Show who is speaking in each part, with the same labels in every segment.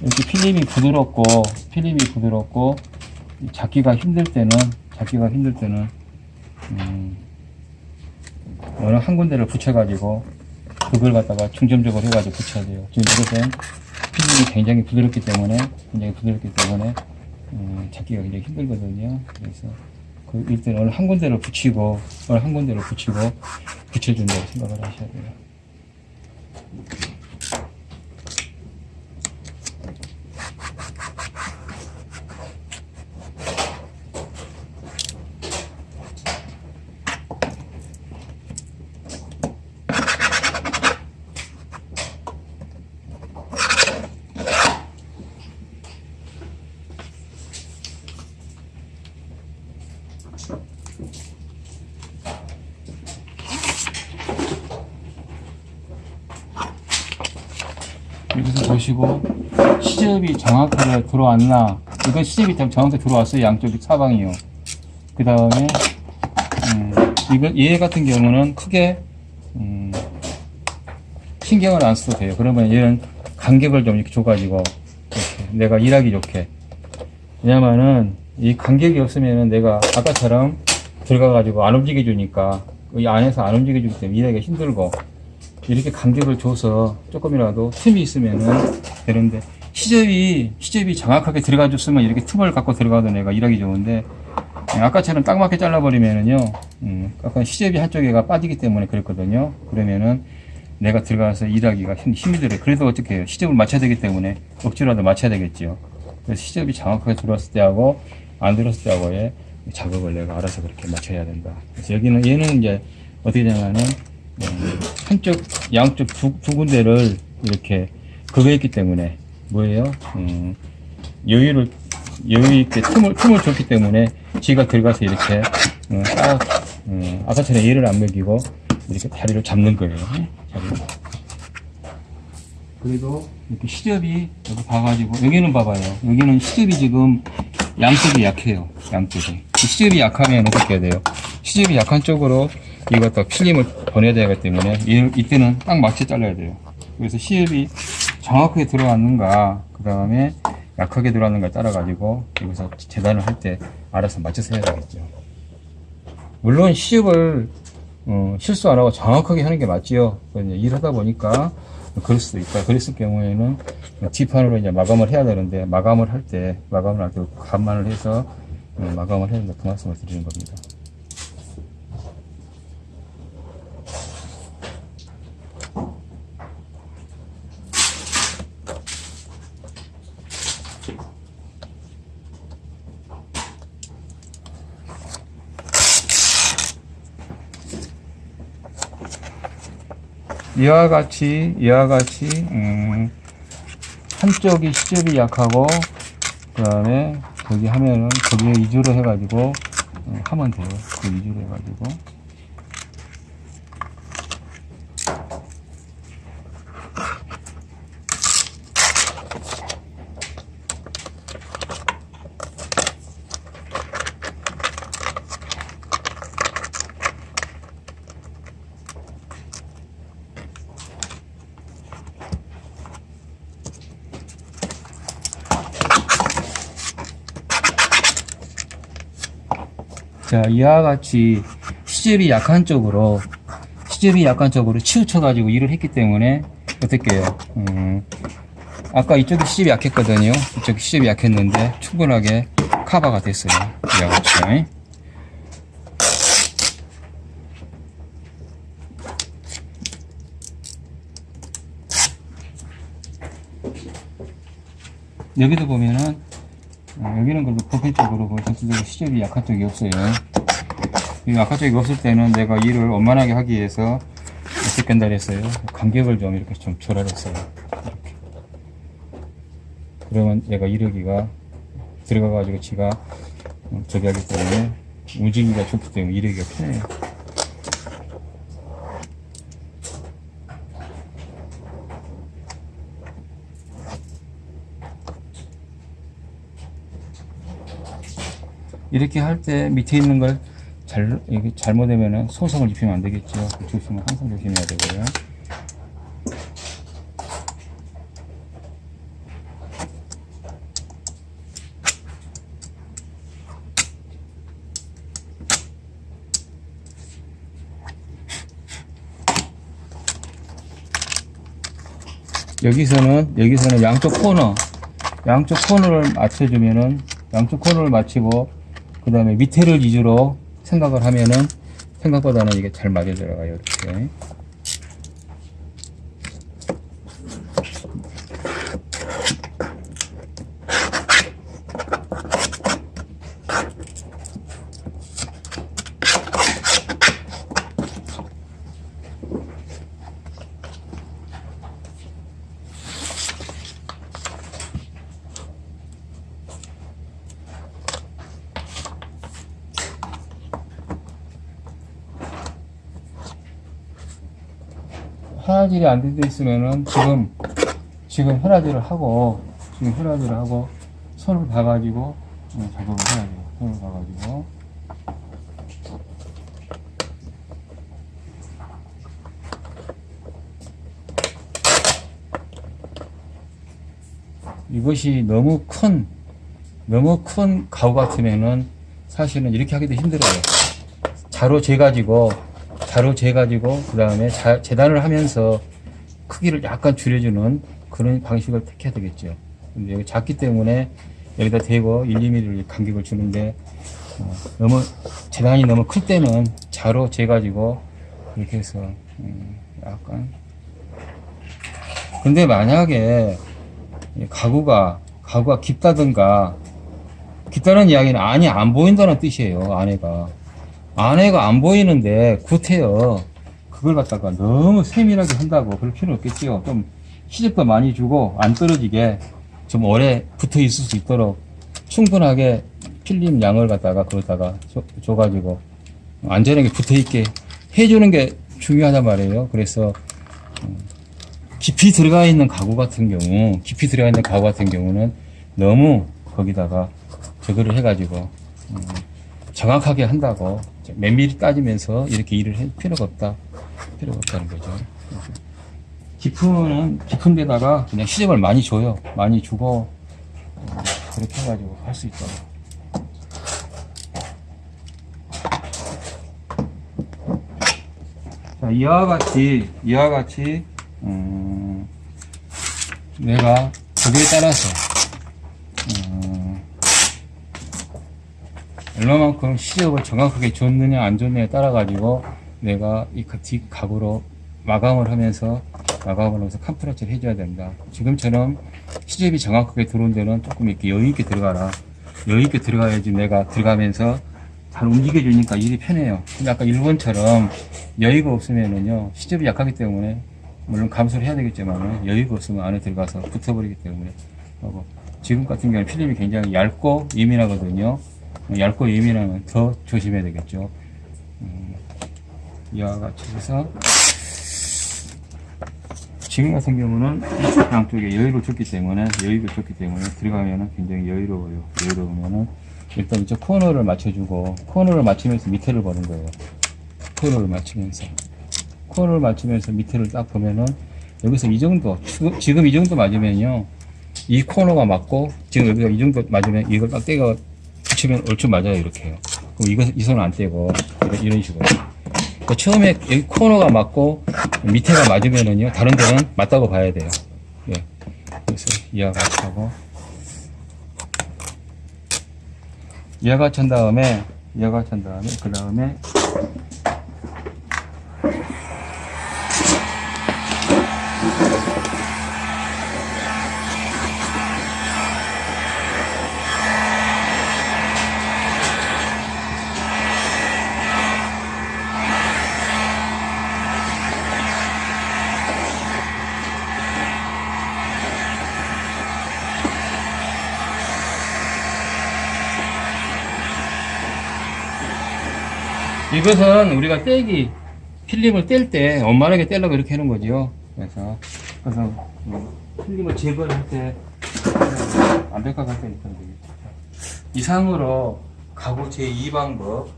Speaker 1: 이렇게 필름이 부드럽고 필름이 부드럽고 잡기가 힘들 때는 잡기가 힘들 때는 음, 어느 한 군데를 붙여가지고 그걸 갖다가 중점적으로 해가지고 붙여야 돼요. 지금 이것은 필름이 굉장히 부드럽기 때문에 굉장히 부드럽기 때문에 음, 잡기가 굉장히 힘들거든요. 그래서 그 일단 어느 한 군데를 붙이고 어느 한 군데를 붙이고 붙여준다고 생각을 하셔야 돼요. 여기서 보시고 시접이 정확하게 들어왔나? 이건 시접이 좀 정확하게 들어왔어요. 양쪽이 사방이요. 그 다음에 음, 얘 같은 경우는 크게 음, 신경을 안 써도 돼요. 그러면 얘는 간격을 좀 이렇게 줘가지고 이렇게 내가 일하기 좋게. 왜냐면은 이 간격이 없으면은 내가 아까처럼 들어가가지고 안 움직여 주니까 이 안에서 안 움직여 주기 때문에 일하기가 힘들고 이렇게 간격을 줘서 조금이라도 틈이 있으면은 되는데 시접이 시접이 정확하게 들어가 줬으면 이렇게 틈을 갖고 들어가도 내가 일하기 좋은데 예, 아까처럼 딱 맞게 잘라버리면은요 음, 아까 시접이 한쪽에가 빠지기 때문에 그랬거든요. 그러면은 내가 들어가서 일하기가 힘, 힘이 들어요. 그래도 어떻게 해요? 시접을 맞춰야 되기 때문에 억지로라도 맞춰야 되겠죠. 그래서 시접이 정확하게 들어왔을 때하고 안 들어왔을 때하고의 작업을 내가 알아서 그렇게 맞춰야 된다 그래서 여기는 얘는 이제 어떻게 되냐면은 음, 한쪽, 양쪽 두, 두 군데를 이렇게 그거 했기 때문에 뭐예요? 음, 여유를 여유 있게 틈을 틈을 줬기 때문에 지가 들어가서 이렇게 음, 딱 음, 아까처럼 얘를 안 먹이고 이렇게 다리를 잡는 거예요. 자리를. 그래도 이렇게 시접이 여기 봐가지고 여기는 봐봐요. 여기는 시접이 지금 양쪽이 약해요. 양쪽이 시접이 약하면 어떻게 해야 돼요? 시접이 약한 쪽으로 다 필름을 보내야 되기 때문에 이, 이때는 딱 맞게 잘라야 돼요. 그래서 시접이 정확하게 들어왔는가 그 다음에 약하게 들어왔는가 따라가지고 여기서 재단을 할 때 알아서 맞춰서 해야 되겠죠. 물론 시접을 어, 실수 안 하고 정확하게 하는 게 맞지요. 일하다 보니까 그럴 수도 있다. 그랬을 경우에는 뒷판으로 이제 마감을 해야 되는데 마감을 할 때 마감을 할 때 감만을 해서 어, 마감을 해야 된다. 그 말씀을 드리는 겁니다. 이와 같이 이와 같이 음, 한쪽이 시접이 약하고 그 다음에 거기 하면은 거기에 위주로 해가지고 어, 하면 돼요. 그 위주로 해가지고 자, 이와 같이 시접이 약한 쪽으로, 시접이 약한 쪽으로 치우쳐 가지고 일을 했기 때문에, 어떻게 해요? 음, 아까 이쪽이 시접이 약했거든요. 이쪽이 시접이 약했는데, 충분하게 커버가 됐어요. 이와 같이. 여기도 보면은, 어, 여기는 그래도 보편적으로 그 전체적으로 시접이 약한 쪽이 없어요. 이 약한 쪽이 없을 때는 내가 일을 원만하게 하기 위해서 어떻게 한다 그랬어요? 간격을 좀 이렇게 좀 조절했어요. 이렇게. 그러면 얘가 이르기가 들어가 가지고 지가 어, 저기 하기 때문에 움직이기가 좋기 때문에 이르기가 편해요. 이렇게 할 때 밑에 있는 걸 잘, 이게 잘못되면 소성을 입히면 안 되겠죠. 그 조심은 항상 조심해야 되고요. 여기서는 여기서는 양쪽 코너 양쪽 코너를 맞춰주면은 양쪽 코너를 맞추고 그 다음에 밑에를 위주로 생각을 하면은 생각보다는 이게 잘 맞아 들어가요 이렇게 헤라질이 안 돼 있으면은 지금 지금 헤라질을 하고 지금 헤라질을 하고 손을 봐가지고 음, 작업을 해야 돼요. 손을 봐가지고 이것이 너무 큰 너무 큰 가구 같으면은 사실은 이렇게 하기도 힘들어요. 자로 재가지고 자로 재가지고 그 다음에 재단을 하면서 크기를 약간 줄여주는 그런 방식을 택해야 되겠죠. 근데 여기 작기 때문에 여기다 대고 1, 2mm 간격을 주는데 어, 너무 재단이 너무 클 때는 자로 재가지고 이렇게 해서 음, 약간 근데 만약에 이 가구가 가구가 깊다든가 깊다는 이야기는 안이 안 보인다는 뜻이에요 안에가 안에가 안 보이는데 구태여 그걸 갖다가 너무 세밀하게 한다고 그럴 필요는 없겠지요. 좀 시집도 많이 주고 안 떨어지게 좀 오래 붙어 있을 수 있도록 충분하게 필름 양을 갖다가 거기다가 줘, 줘가지고 안전하게 붙어 있게 해주는 게 중요하단 말이에요. 그래서 음, 깊이 들어가 있는 가구 같은 경우 깊이 들어가 있는 가구 같은 경우는 너무 거기다가 저거를 해가지고 음, 정확하게 한다고 면밀히 따지면서 이렇게 일을 할 필요가 없다. 필요가 없다는 거죠. 깊은 깊은 데다가 그냥 시접을 많이 줘요. 많이 주고 음, 그렇게 해가지고 할 수 있도록 자 이와 같이 이와 같이 음, 내가 거기에 따라서 얼마만큼 시접을 정확하게 줬느냐 안 줬느냐에 따라 가지고 내가 이 뒷각으로 마감을 하면서 마감을 하면서 캄프라치를 해줘야 된다. 지금처럼 시접이 정확하게 들어온 데는 조금 이렇게 여유있게 들어가라. 여유있게 들어가야지 내가 들어가면서 잘 움직여 주니까 일이 편해요. 근데 아까 일본처럼 여유가 없으면은요 시접이 약하기 때문에 물론 감소를 해야 되겠지만 여유가 없으면 안에 들어가서 붙어버리기 때문에. 지금 같은 경우는 필름이 굉장히 얇고 예민하거든요 얇고 예민하면 더 조심해야 되겠죠. 음, 이와 같이 해서 지금 같은 경우는 양쪽에 여유를 줬기 때문에 여유를 줬기 때문에 들어가면은 굉장히 여유로워요. 여유로우면은 일단 이쪽 코너를 맞춰주고 코너를 맞추면서 밑에를 보는 거예요. 코너를 맞추면서. 코너를 맞추면서 밑에를 딱 보면은 여기서 이 정도 지금 이 정도 맞으면요. 이 코너가 맞고 지금 여기가 이 정도 맞으면 이걸 딱 떼가 붙이면 얼추 맞아요 이렇게요 그럼 이거 이 손은 안 떼고 이런, 이런 식으로. 그 처음에 여기 코너가 맞고 밑에가 맞으면은요 다른 데는 맞다고 봐야 돼요. 예. 그래서 이와 같이 하고. 이와 같이 한 다음에 이와 같이 한 다음에 그 다음에 이것은 우리가 떼기 필름을 뗄 때 원만하게 떼려고 이렇게 하는 거죠 그래서 그래서 음, 필름을 제거를 할때 완벽하게 이렇게 하면 되겠죠 이상으로 가구 제2방법 음,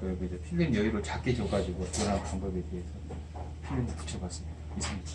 Speaker 1: 그 이제 필름 여유를 작게 줘가지고 그런 방법에 대해서 필름을 붙여봤습니다. 이상입니다